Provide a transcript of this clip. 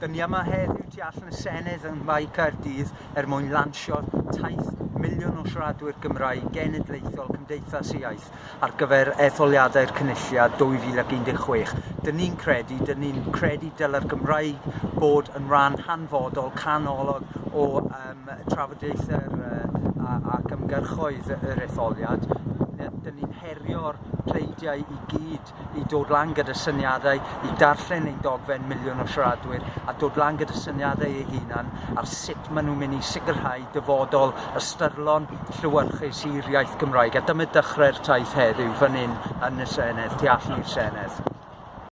'dyn ni yma heddiw tu allan y Senedd yn Mae Caerdydd er mwyn lansio'r taith miliwn o siaradwyr Gymraeg genedlaethol Cymdeithas y Iaith ar gyfer etholiadau'r Cynulliad 2016. Dyn ni'n credu, dyn ni'n credu dyla'r Gymraeg bod yn rhan hanfodol, canolog o um, trafodaethau'r uh, ac ymgyrchoedd yr etholiad dyn ni'n herio'r pleidiau i gyd i dod lan gyda syniadau, i darllen ein dogfen miliwn o siaradwyr a dod lan gyda syniadau eu hunan ar sut maen nhw'n mynd i sicrhau dyfodol ystyrlon llywyrchus i'r iaith Gymraeg. A dyma dechrau'r taith heddiw fan hyn yn y Senedd, tu allan i'r Senedd.